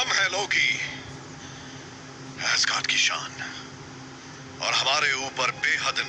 हम हैं लोकी एस्गार्ड की शान और हमारे ऊपर बेहद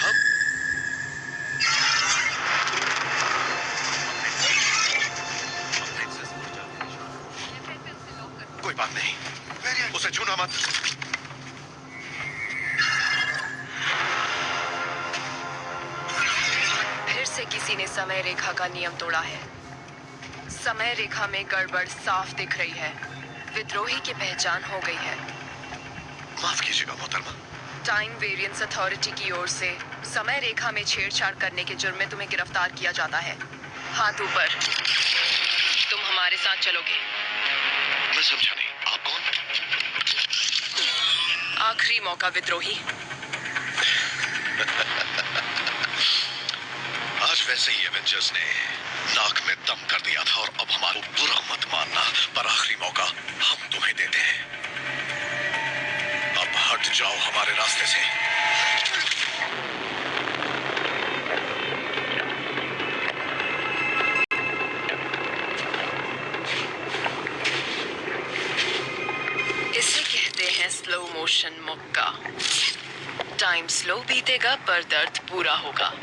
हम कोई बात नहीं उसे छूना मत किसी ने समय रेखा का नियम तोड़ा है। समय रेखा में गड़बड़ साफ़ दिख रही है। विद्रोही की पहचान हो गई है। माफ़ कीजिएगा मोहतरमा। टाइम वेरिएंस अथॉरिटी की ओर से समय रेखा में छेड़छाड़ करने के जुर्म में तुम्हें गिरफ़्तार किया जाता है। हाथ ऊपर। तुम हमारे साथ चलोगे। मैं समझा नहीं। आप कौन? आखिरी मौका विद्रोही। वैसे ही एवेंजर्स ने नाक में दम कर दिया था और अब हमारा बुरा मत मानना, पर आखिरी मौका हम तुम्हें देते हैं। अब हट जाओ हमारे रास्ते से। इसे कहते हैं स्लो मोशन मुक्का। टाइम स्लो बीतेगा, पर दर्द पूरा होगा।